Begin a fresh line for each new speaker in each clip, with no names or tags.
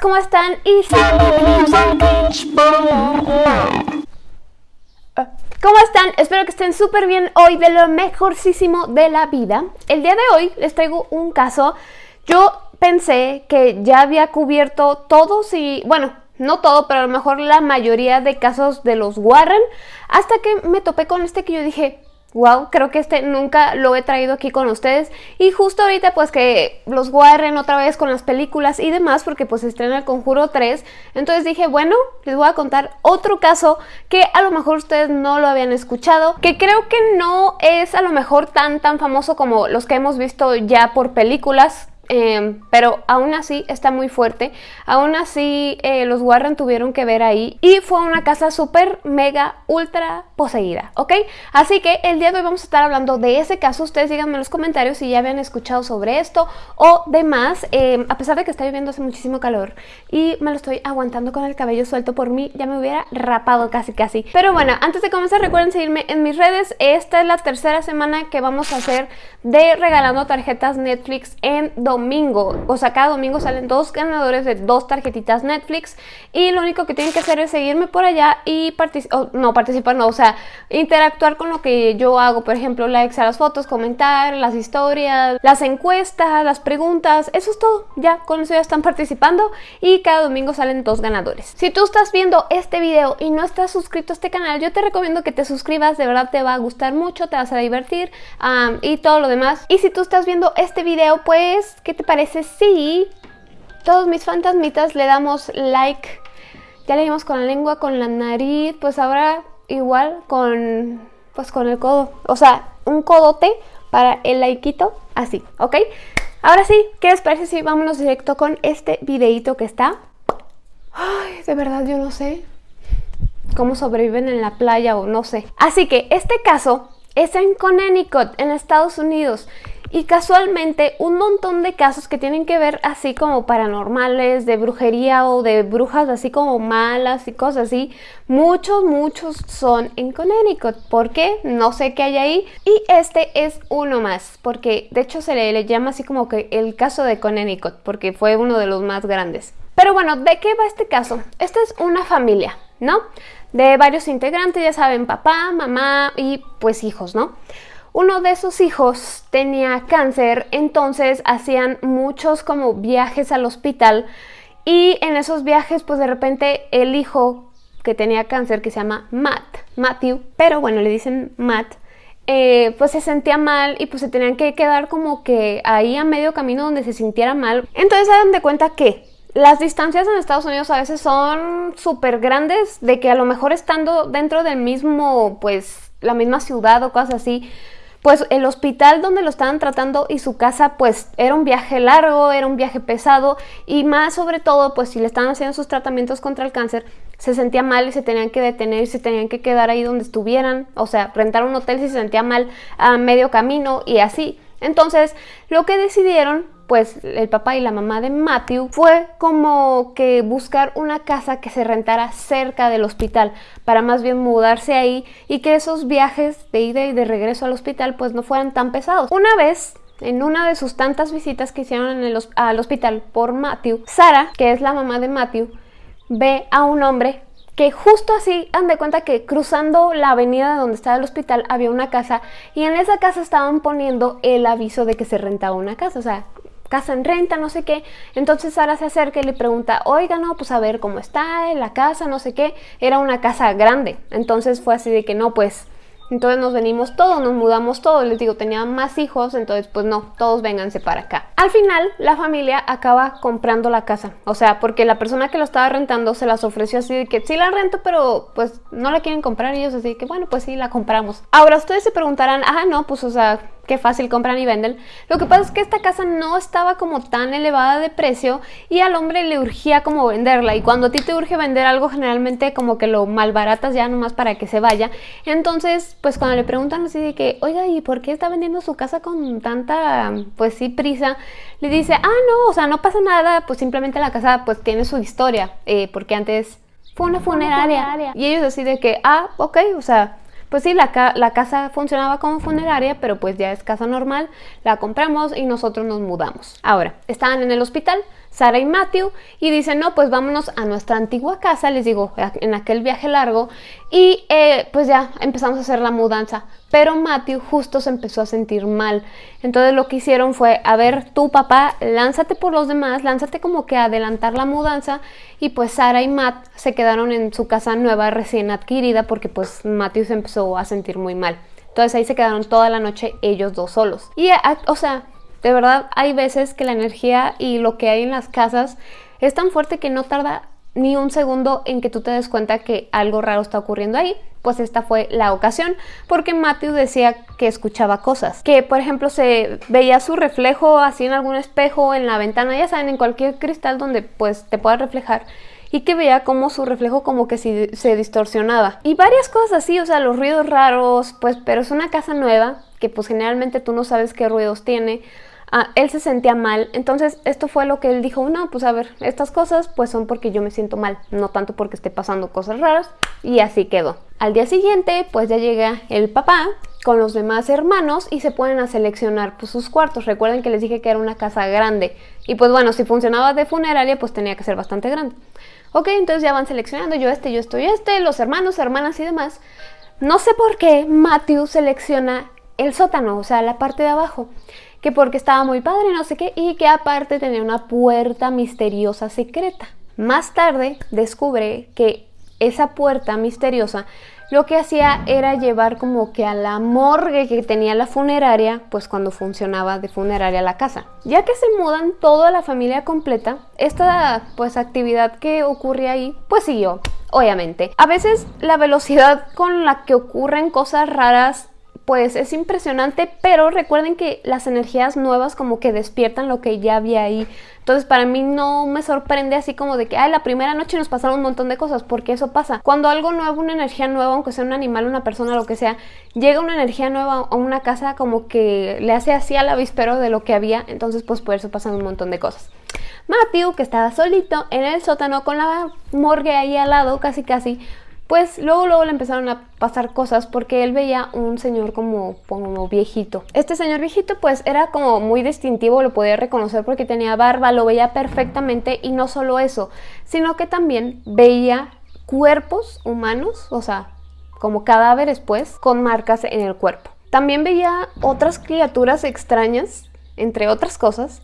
¿cómo están? Y ¿Cómo están? Espero que estén súper bien hoy de lo mejorcísimo de la vida. El día de hoy les traigo un caso. Yo pensé que ya había cubierto todos y, bueno, no todo, pero a lo mejor la mayoría de casos de los Warren, hasta que me topé con este que yo dije, Wow, creo que este nunca lo he traído aquí con ustedes. Y justo ahorita pues que los guarren otra vez con las películas y demás porque pues estrena el Conjuro 3 entonces dije bueno, les voy a contar otro caso que a lo mejor ustedes no lo habían escuchado que creo que no es a lo mejor tan tan famoso como los que hemos visto ya por películas Em, pero aún así está muy fuerte, aún así eh, los Warren tuvieron que ver ahí y fue una casa súper, mega, ultra poseída, ¿ok? Así que el día de hoy vamos a estar hablando de ese caso, ustedes díganme en los comentarios si ya habían escuchado sobre esto o demás, eh, a pesar de que está lloviendo hace muchísimo calor y me lo estoy aguantando con el cabello suelto por mí, ya me hubiera rapado casi casi. Pero bueno, antes de comenzar recuerden seguirme en mis redes, esta es la tercera semana que vamos a hacer de regalando tarjetas Netflix en domingo. O sea, cada domingo salen dos ganadores de dos tarjetitas Netflix y lo único que tienen que hacer es seguirme por allá y participar, no participar, no, o sea, interactuar con lo que yo hago, por ejemplo, likes a las fotos, comentar, las historias, las encuestas, las preguntas, eso es todo, ya con eso ya están participando y cada domingo salen dos ganadores. Si tú estás viendo este video y no estás suscrito a este canal, yo te recomiendo que te suscribas, de verdad te va a gustar mucho, te vas a divertir y todo lo demás. Y si tú estás viendo este video, pues, ¿qué te parece si todos mis fantasmitas le damos like? Ya le dimos con la lengua, con la nariz, pues ahora igual con, pues con el codo. O sea, un codote para el likeito, así, ¿ok? Ahora sí, ¿qué les parece si vámonos directo con este videito que está? Ay, de verdad yo no sé cómo sobreviven en la playa o no sé. Así que este caso es en Connecticut, en Estados Unidos. Y casualmente un montón de casos que tienen que ver así como paranormales, de brujería o de brujas así como malas y cosas así, muchos, muchos son en Connecticut. ¿Por qué? No sé qué hay ahí. Y este es uno más, porque de hecho se le, llama así como que el caso de Connecticut, porque fue uno de los más grandes. Pero bueno, ¿de qué va este caso? Esta es una familia, ¿no? De varios integrantes, ya saben, papá, mamá y pues hijos, ¿no? Uno de esos hijos tenía cáncer, entonces hacían muchos como viajes al hospital y en esos viajes pues de repente el hijo que tenía cáncer, que se llama Matt, Matthew, pero bueno, le dicen Matt, eh, pues se sentía mal y pues se tenían que quedar como que ahí a medio camino donde se sintiera mal. Entonces se dan de cuenta que las distancias en Estados Unidos a veces son súper grandes, de que a lo mejor estando dentro del mismo, pues la misma ciudad o cosas así, pues el hospital donde lo estaban tratando y su casa pues era un viaje largo, era un viaje pesado y más sobre todo pues si le estaban haciendo sus tratamientos contra el cáncer se sentía mal y se tenían que detener y se tenían que quedar ahí donde estuvieran, o sea, rentar un hotel si se sentía mal a medio camino y así. Entonces lo que decidieron pues el papá y la mamá de Matthew fue como que buscar una casa que se rentara cerca del hospital para más bien mudarse ahí y que esos viajes de ida y de regreso al hospital pues no fueran tan pesados. Una vez en una de sus tantas visitas que hicieron en el, al hospital por Matthew, Sara, que es la mamá de Matthew, ve a un hombre que justo así, han de cuenta que cruzando la avenida donde estaba el hospital había una casa y en esa casa estaban poniendo el aviso de que se rentaba una casa, o sea, casa en renta, no sé qué. Entonces Sara se acerca y le pregunta, oiga, no, pues a ver cómo está la casa, no sé qué. Era una casa grande. Entonces fue así de que no, pues entonces nos venimos todos, nos mudamos todos. Les digo, tenían más hijos, entonces pues no, todos vénganse para acá. Al final, la familia acaba comprando la casa. O sea, porque la persona que lo estaba rentando se las ofreció así de que sí la rento, pero pues no la quieren comprar ellos. Así que bueno, pues sí, la compramos. Ahora ustedes se preguntarán, ah, no, pues o sea, qué fácil compran y venden. Lo que pasa es que esta casa no estaba como tan elevada de precio y al hombre le urgía como venderla y cuando a ti te urge vender algo generalmente como que lo malbaratas ya nomás para que se vaya. Entonces pues cuando le preguntan así de que, oiga, ¿y por qué está vendiendo su casa con tanta pues sí prisa? Le dice, ah no, o sea no pasa nada, pues simplemente la casa pues tiene su historia eh, porque antes fue una funeraria. Y ellos así de que, ah, ok, o sea, pues sí, la, casa funcionaba como funeraria, pero pues ya es casa normal, la compramos y nosotros nos mudamos. Ahora, estaban en el hospital, Sara y Matthew y dicen, no, pues vámonos a nuestra antigua casa, les digo, en aquel viaje largo y eh, pues ya empezamos a hacer la mudanza. Pero Matthew justo se empezó a sentir mal. Entonces lo que hicieron fue, a ver, tu papá, lánzate por los demás, lánzate como que adelantar la mudanza y pues Sara y Matt se quedaron en su casa nueva recién adquirida porque pues Matthew se empezó a sentir muy mal. Entonces ahí se quedaron toda la noche ellos dos solos. Y, o sea, de verdad hay veces que la energía y lo que hay en las casas es tan fuerte que no tarda ni un segundo en que tú te des cuenta que algo raro está ocurriendo ahí, pues esta fue la ocasión, porque Matthew decía que escuchaba cosas, que por ejemplo se veía su reflejo así en algún espejo, en la ventana, ya saben, en cualquier cristal donde pues te pueda reflejar, y que veía como su reflejo como que se, se distorsionaba. Y varias cosas así, o sea, los ruidos raros, pues, pero es una casa nueva, que pues generalmente tú no sabes qué ruidos tiene, Ah, él se sentía mal, entonces esto fue lo que él dijo, no, pues a ver, estas cosas pues son porque yo me siento mal, no tanto porque esté pasando cosas raras, y así quedó. Al día siguiente, pues ya llega el papá con los demás hermanos y se ponen a seleccionar pues, sus cuartos. Recuerden que les dije que era una casa grande, y pues bueno, si funcionaba de funeraria, pues tenía que ser bastante grande. Ok, entonces ya van seleccionando yo este, yo estoy este, los hermanos, hermanas y demás. No sé por qué Matthew selecciona el sótano, o sea, la parte de abajo que porque estaba muy padre, no sé qué, y que aparte tenía una puerta misteriosa secreta. Más tarde descubre que esa puerta misteriosa lo que hacía era llevar como que a la morgue que tenía la funeraria, pues cuando funcionaba de funeraria la casa. Ya que se mudan toda la familia completa, esta pues actividad que ocurre ahí, pues siguió, obviamente. A veces la velocidad con la que ocurren cosas raras pues es impresionante, pero recuerden que las energías nuevas como que despiertan lo que ya había ahí. Entonces para mí no me sorprende así como de que, ay, la primera noche nos pasaron un montón de cosas, porque eso pasa. Cuando algo nuevo, una energía nueva, aunque sea un animal, una persona, lo que sea, llega una energía nueva a una casa como que le hace así al avispero de lo que había, entonces pues por eso pasan un montón de cosas. Matthew, que estaba solito en el sótano con la morgue ahí al lado, casi casi, pues luego, luego le empezaron a pasar cosas porque él veía un señor como, como viejito. Este señor viejito pues era como muy distintivo, lo podía reconocer porque tenía barba, lo veía perfectamente y no solo eso, sino que también veía cuerpos humanos, o sea, como cadáveres pues, con marcas en el cuerpo. También veía otras criaturas extrañas, entre otras cosas,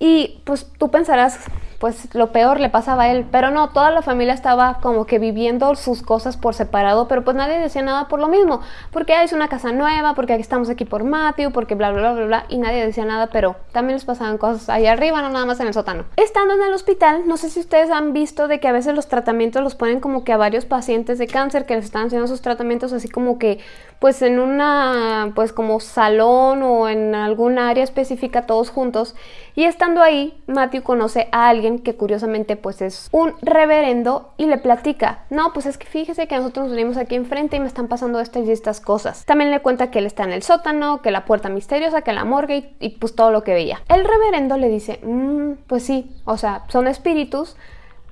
y pues tú pensarás, pues lo peor le pasaba a él, pero no, toda la familia estaba como que viviendo sus cosas por separado, pero pues nadie decía nada por lo mismo, porque es una casa nueva, porque estamos aquí por Matthew, porque bla bla bla bla bla, y nadie decía nada, pero también les pasaban cosas ahí arriba, no nada más en el sótano. Estando en el hospital, no sé si ustedes han visto de que a veces los tratamientos los ponen como que a varios pacientes de cáncer que les están haciendo sus tratamientos así como que pues en una pues como salón o en algún área específica todos juntos. Y estando ahí Matthew conoce a alguien que curiosamente pues es un reverendo y le platica no pues es que fíjese que nosotros nos venimos aquí enfrente y me están pasando estas y estas cosas también le cuenta que él está en el sótano que la puerta misteriosa que la morgue y, pues todo lo que veía. El reverendo le dice mmm, pues sí o sea son espíritus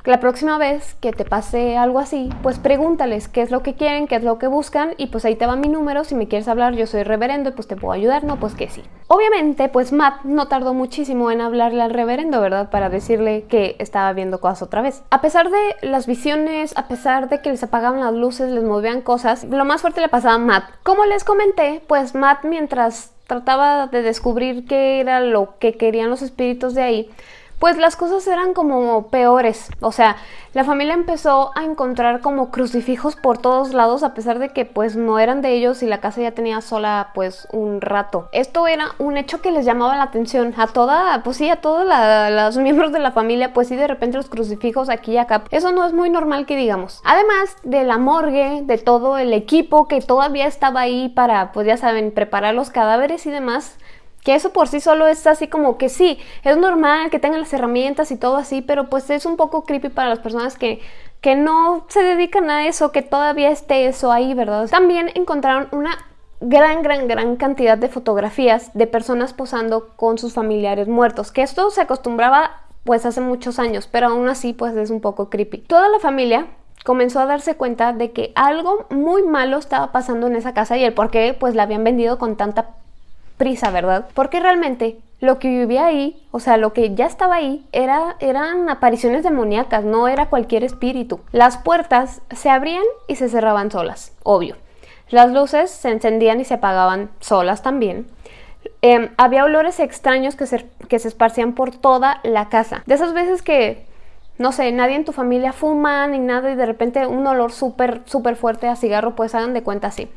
la próxima vez que te pase algo así, pues pregúntales qué es lo que quieren, qué es lo que buscan y pues ahí te va mi número, si me quieres hablar yo soy reverendo y pues te puedo ayudar, no, pues que sí. Obviamente pues Matt no tardó muchísimo en hablarle al reverendo, ¿verdad? Para decirle que estaba viendo cosas otra vez. A pesar de las visiones, a pesar de que les apagaban las luces, les movían cosas, lo más fuerte le pasaba a Matt. Como les comenté, pues Matt mientras trataba de descubrir qué era lo que querían los espíritus de ahí, pues las cosas eran como peores. O sea, la familia empezó a encontrar como crucifijos por todos lados a pesar de que pues no eran de ellos y la casa ya tenía sola pues un rato. Esto era un hecho que les llamaba la atención a toda, pues sí, a todos los miembros de la familia, pues sí, de repente los crucifijos aquí y acá. Eso no es muy normal que digamos. Además de la morgue, de todo el equipo que todavía estaba ahí para, pues ya saben, preparar los cadáveres y demás, que eso por sí solo es así como que sí, es normal que tengan las herramientas y todo así, pero pues es un poco creepy para las personas que, que no se dedican a eso, que todavía esté eso ahí, ¿verdad? También encontraron una gran, gran, gran cantidad de fotografías de personas posando con sus familiares muertos, que esto se acostumbraba pues hace muchos años, pero aún así pues es un poco creepy. Toda la familia comenzó a darse cuenta de que algo muy malo estaba pasando en esa casa y el por qué pues la habían vendido con tanta prisa, ¿verdad? Porque realmente lo que vivía ahí, o sea, lo que ya estaba ahí, era, eran apariciones demoníacas, no era cualquier espíritu. Las puertas se abrían y se cerraban solas, obvio. Las luces se encendían y se apagaban solas también. Em, había olores extraños que se, que se esparcían por toda la casa. De esas veces que, no sé, nadie en tu familia fuma ni nada y de repente un olor súper, súper fuerte a cigarro, pues hagan de cuenta así.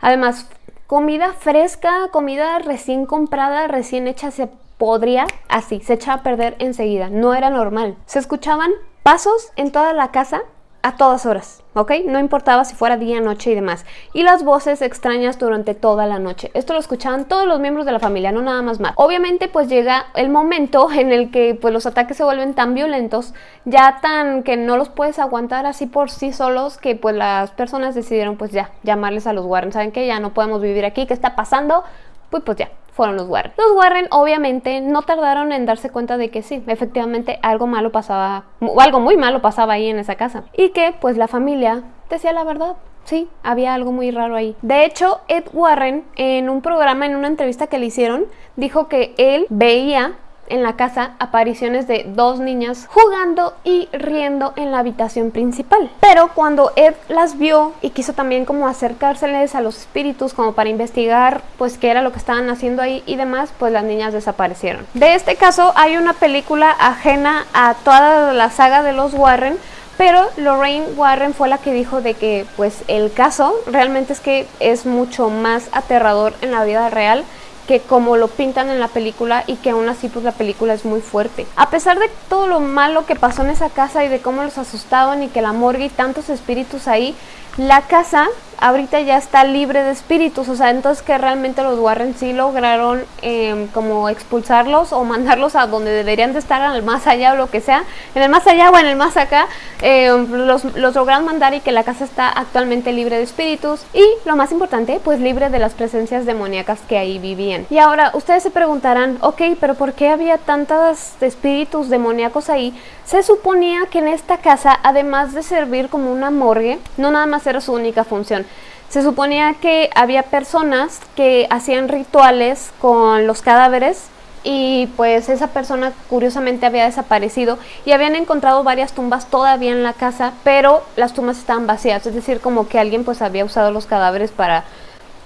Además, comida fresca, comida recién comprada, recién hecha, se podría así, se echaba a perder enseguida. No era normal. Se escuchaban pasos en toda la casa a todas horas, ¿ok? No importaba si fuera día, noche y demás. Y las voces extrañas durante toda la noche. Esto lo escuchaban todos los miembros de la familia, no nada más más. Obviamente pues llega el momento en el que pues los ataques se vuelven tan violentos, ya tan que no los puedes aguantar así por sí solos, que pues las personas decidieron pues ya llamarles a los Warren. ¿Saben qué? Ya no podemos vivir aquí, ¿qué está pasando? Pues pues ya, fueron los Warren. Los Warren obviamente no tardaron en darse cuenta de que sí, efectivamente algo malo pasaba, algo muy malo pasaba ahí en esa casa. Y que pues la familia decía la verdad. Sí, había algo muy raro ahí. De hecho, Ed Warren, en un programa, en una entrevista que le hicieron, dijo que él veía en la casa apariciones de dos niñas jugando y riendo en la habitación principal. Pero cuando Ed las vio y quiso también como acercárseles a los espíritus como para investigar pues qué era lo que estaban haciendo ahí y demás, pues las niñas desaparecieron. De este caso hay una película ajena a toda la saga de los Warren, pero Lorraine Warren fue la que dijo de que pues el caso realmente es que es mucho más aterrador en la vida real que como lo pintan en la película y que aún así pues la película es muy fuerte. A pesar de todo lo malo que pasó en esa casa y de cómo los asustaban y que la morgue y tantos espíritus ahí, la casa ahorita ya está libre de espíritus, o sea, entonces que realmente los Warren sí lograron em, como expulsarlos o mandarlos a donde deberían de estar, al más allá o lo que sea, en el más allá o en el más acá, em, los, los lograron mandar y que la casa está actualmente libre de espíritus y lo más importante, pues libre de las presencias demoníacas que ahí vivían. Y ahora, ustedes se preguntarán, ok, pero ¿por qué había tantos espíritus demoníacos ahí? Se suponía que en esta casa, además de servir como una morgue, no nada más era su única función, se suponía que había personas que hacían rituales con los cadáveres y pues esa persona curiosamente había desaparecido y habían encontrado varias tumbas todavía en la casa, pero las tumbas estaban vacías, es decir, como que alguien pues había usado los cadáveres para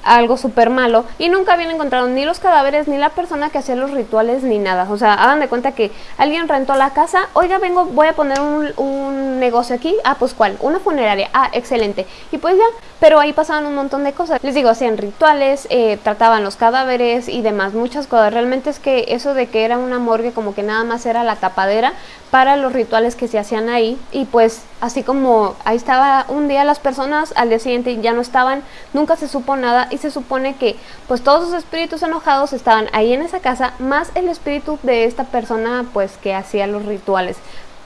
algo súper malo y nunca habían encontrado ni los cadáveres ni la persona que hacía los rituales ni nada. O sea, hagan de cuenta que alguien rentó la casa, oiga, vengo, voy a poner un, un, negocio aquí, ah, pues cuál, una funeraria, ah, excelente. Y pues ya, pero ahí pasaban un montón de cosas. Les digo, hacían rituales, eh, trataban los cadáveres y demás, muchas cosas. Realmente es que eso de que era una morgue como que nada más era la tapadera para los rituales que se hacían ahí y pues así como ahí estaba un día las personas, al día siguiente ya no estaban, nunca se supo nada y se supone que pues todos los espíritus enojados estaban ahí en esa casa, más el espíritu de esta persona pues que hacía los rituales.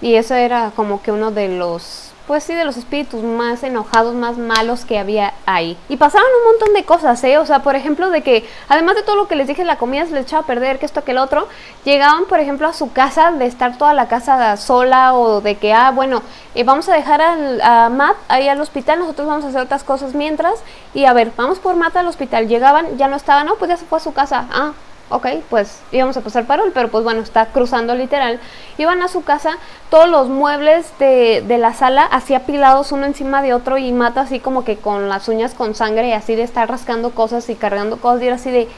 Y eso era como que uno de los pues sí, de los espíritus más enojados, más malos que había ahí. Y pasaron un montón de cosas, ¿eh? O sea, por ejemplo, de que además de todo lo que les dije, la comida se les echaba a perder, que esto, que el otro, llegaban, por ejemplo, a su casa, de estar toda la casa sola o de que, ah, bueno, eh, vamos a dejar al, a Matt ahí al hospital, nosotros vamos a hacer otras cosas mientras, y a ver, vamos por Matt al hospital, llegaban, ya no estaba, no, pues ya se fue a su casa, ah, ok, pues íbamos a pasar parol, pero pues bueno, está cruzando literal. Iban a su casa, todos los muebles de, de, la sala así apilados uno encima de otro y mata así como que con las uñas con sangre y así de estar rascando cosas y cargando cosas y era así de...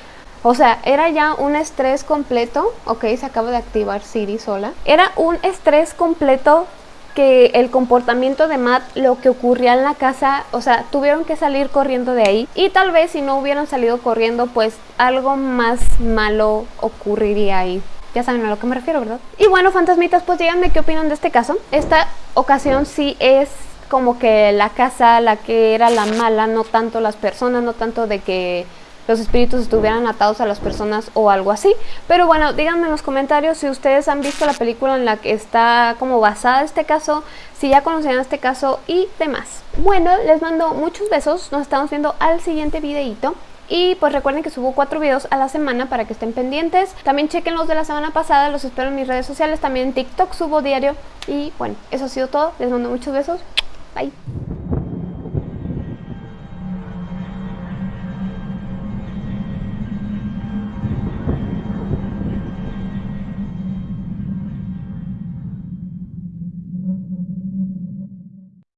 O sea, era ya un estrés completo, ok, se acaba de activar Siri sola. Era un estrés completo que el comportamiento de Matt, lo que ocurría en la casa, o sea, tuvieron que salir corriendo de ahí y tal vez si no hubieran salido corriendo, pues algo más malo ocurriría ahí. Ya saben a lo que me refiero, ¿verdad? Y bueno, fantasmitas, pues díganme qué opinan de este caso. Esta ocasión sí es como que la casa la que era la mala, no tanto las personas, no tanto de que los espíritus estuvieran atados a las personas o algo así. Pero bueno, díganme en los comentarios si ustedes han visto la película en la que está como basada este caso, si ya conocían este caso y demás. Bueno, les mando muchos besos, nos estamos viendo al siguiente videito. Y pues recuerden que subo cuatro videos a la semana para que estén pendientes. También chequen los de la semana pasada, los espero en mis redes sociales. También en TikTok subo diario. Y bueno, eso ha sido todo. Les mando muchos besos. Bye.